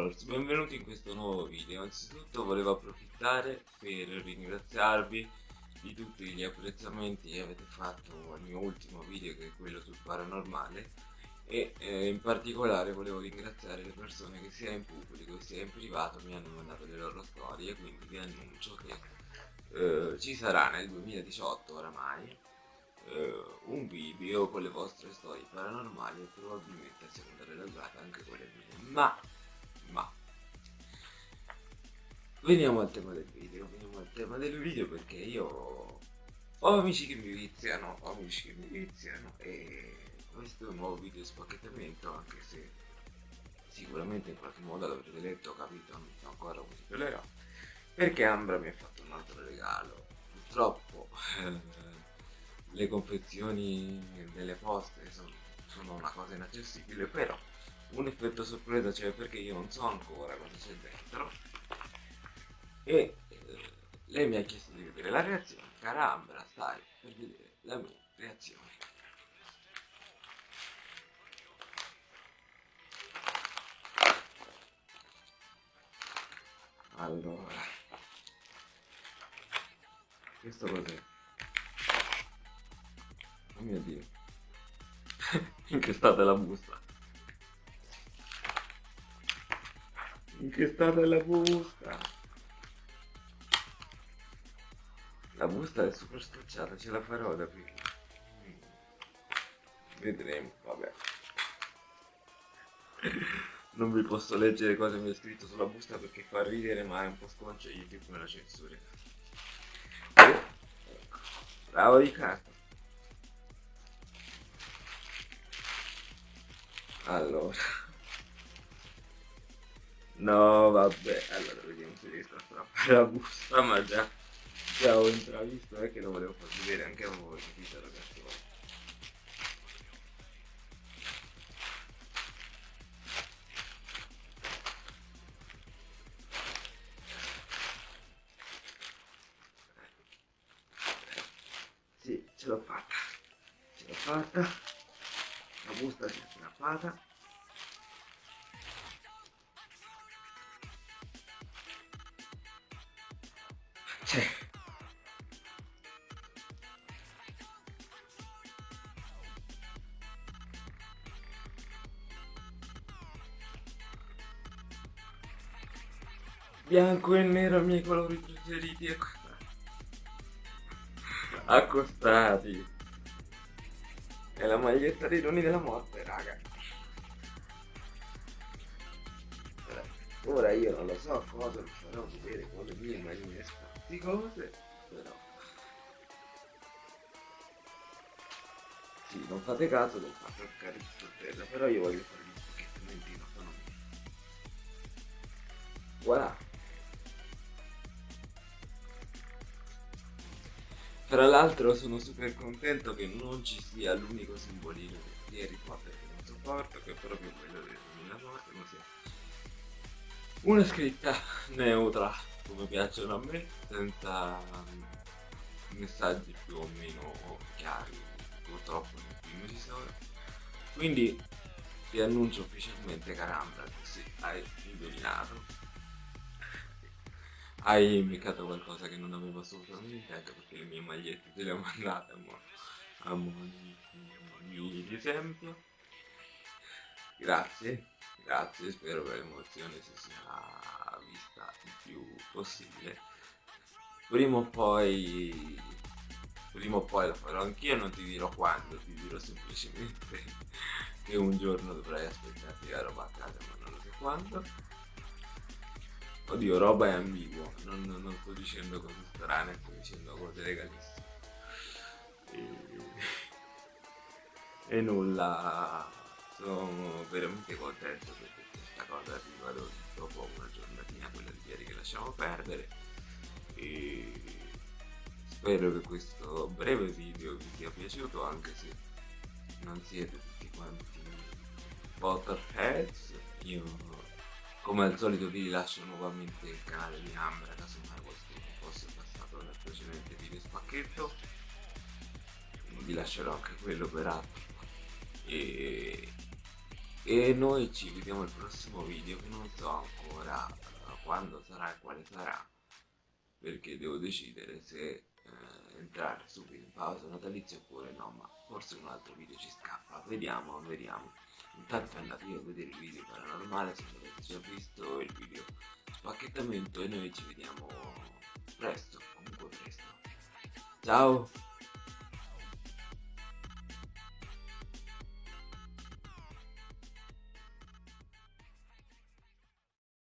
Colors, benvenuti in questo nuovo video. Anzitutto volevo approfittare per ringraziarvi di tutti gli apprezzamenti che avete fatto al mio ultimo video che è quello sul paranormale. E eh, in particolare volevo ringraziare le persone che sia in pubblico sia in privato mi hanno mandato le loro storie quindi vi annuncio che eh, ci sarà nel 2018 oramai eh, un video con le vostre storie paranormali e probabilmente a seconda della durata anche quelle mie. Ma ma veniamo al tema del video veniamo al tema del video perché io ho amici che mi viziano ho amici che mi viziano e questo è un nuovo video di spacchettamento anche se sicuramente in qualche modo l'avrete letto capito? Non so ancora come si chiamerà perché Ambra mi ha fatto un altro regalo. Purtroppo le confezioni delle poste sono, sono una cosa inaccessibile però un effetto sorpresa c'è perché io non so ancora cosa c'è dentro. E eh, lei mi ha chiesto di vedere la reazione. Carambra stai per vedere la mia reazione. Allora questo cos'è? oh mio dio. In che stato è la busta In che stato è la busta? La busta è super scocciata, ce la farò da qui. Vedremo, vabbè. Non vi posso leggere cosa mi ha scritto sulla busta perché fa ridere ma è un po' sconcio e YouTube me la censura. Bravo di carta. Allora. No, vabbè, allora vediamo se riesco a strappare la busta, ma già, già ho intravisto, è che lo volevo far vedere anche a voi, capito ragazzi? Ce l'ho fatta, ce l'ho fatta, la busta si è strappata. Cioè. Bianco e nero i miei colori preferiti accostati. È la maglietta dei doni della morte, raga. Ora io non lo so cosa vi farò vedere con le mie magliette di cose, però... Sì, non fate caso del fatto che a terra, però io voglio fare gli spacchettamenti in autonomia. Voilà. Tra l'altro sono super contento che non ci sia l'unico simbolino di Harry Potter che non sopporto, che è proprio quello della morte, ma sia una scritta neutra come piacciono a me senza messaggi più o meno chiari purtroppo nel ci sono quindi ti annuncio ufficialmente Carambra sì, hai indovinato hai beccato qualcosa che non avevo assolutamente anche perché le mie magliette te le ho mandate a mo, a mo di, di esempio grazie grazie spero che l'emozione si sia vista il più possibile. Prima o poi prima o poi lo farò anch'io non ti dirò quando ti dirò semplicemente che un giorno dovrai aspettarti la roba a casa ma non so quando. Oddio roba è ambiguo non, non sto dicendo cose strane sto dicendo cose legalissime. E, e nulla sono veramente contento perché questa cosa arriva dopo una giornatina quella di ieri che lasciamo perdere. E spero che questo breve video vi sia piaciuto anche se non siete tutti quanti Potterheads io come al solito vi lascio nuovamente il canale di Ambra casomai questo fosse passato nel precedente video spacchetto. Vi lascerò anche quello per altro. E e noi ci vediamo al prossimo video che non so ancora uh, quando sarà e quale sarà perché devo decidere se eh, entrare subito in pausa natalizia oppure no ma forse un altro video ci scappa. Vediamo vediamo. Intanto andatevi a vedere il video paranormale se avete già visto il video spacchettamento e noi ci vediamo presto comunque presto. Ciao